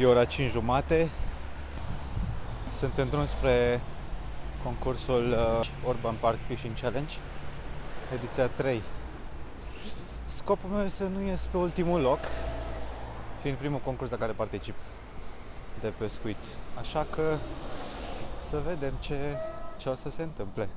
E ora 5 jumate. Sunt în drum spre concursul uh, Urban Park Fishing Challenge, ediția 3. Scopul meu este să nu ies pe ultimul loc, fiind primul concurs la care particip de pescuit. Așa că să vedem ce, ce o să se întâmple.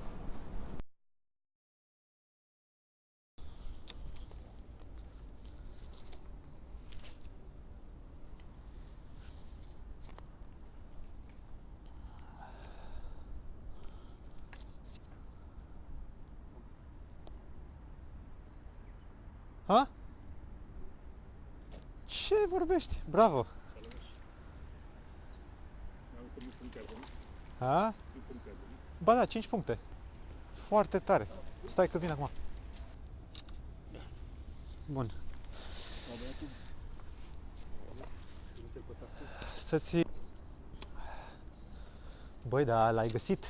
Ha? Ce vorbești? Bravo! Ha? Ba da, 5 puncte. Foarte tare. Stai că vin acum. Bun. Să-ți... Băi, da, l-ai găsit?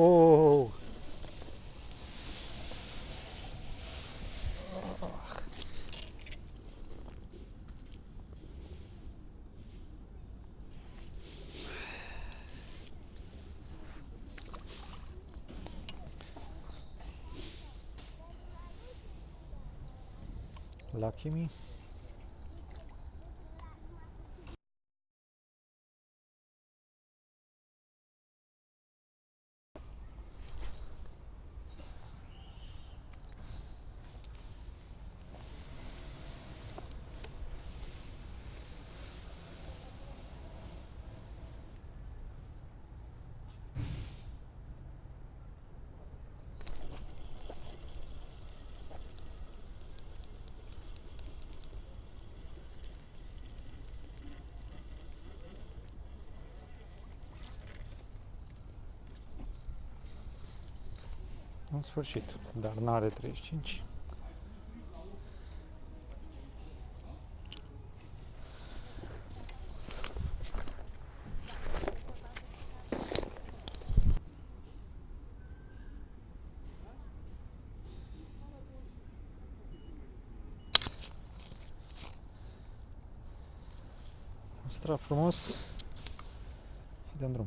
Oh. Lucky me. În sfârșit, dar n-are 35. Strap frumos, îi dăm drum.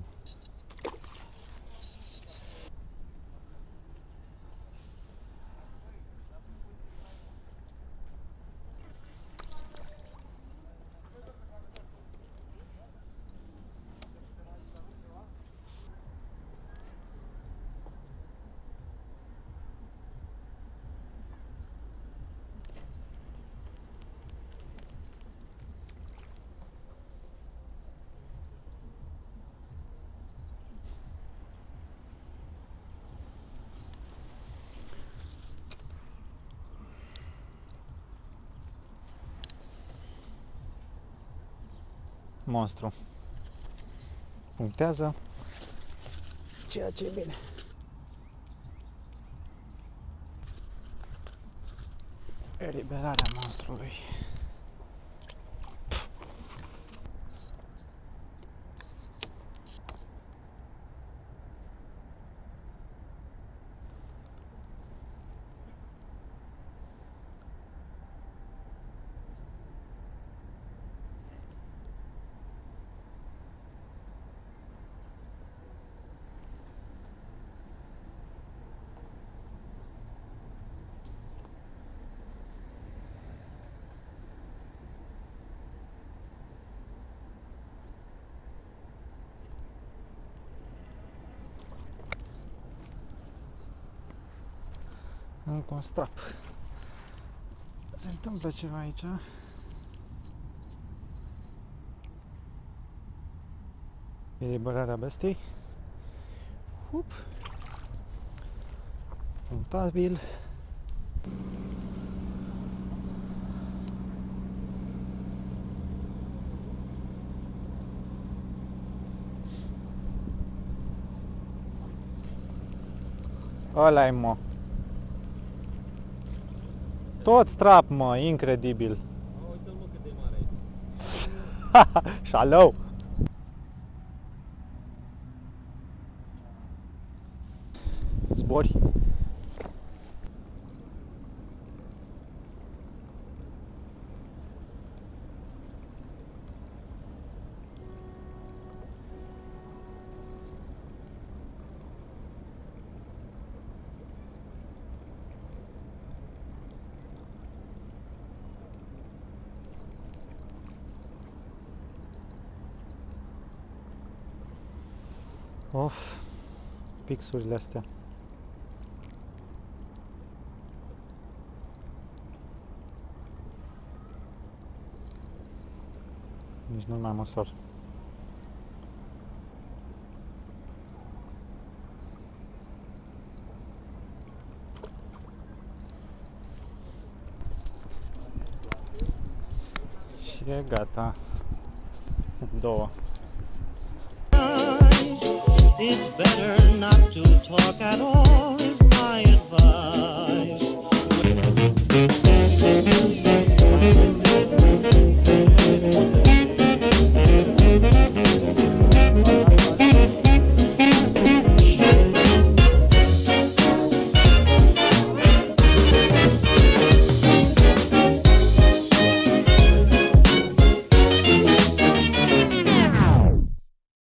Monstru. Punctează. Ceea ce e bine. Eliberarea monstrului. Încă un strap. Se întâmplă ceva aici. Eliberarea bestei. Hup. Puntabil. ăla e mă. Tot strap, mă, incredibil. Uite-l mă cât de mare e. Shalom! Zbori. Of, pixurile astea. Nici nu mai măsor. Și e gata. Două. It's better not to talk at all,